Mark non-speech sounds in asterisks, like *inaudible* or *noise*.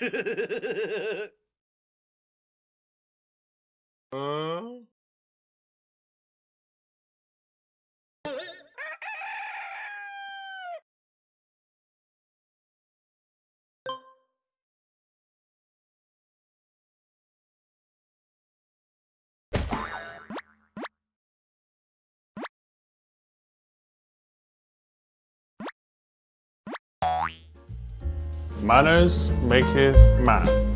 *laughs* Huh? Manners maketh man.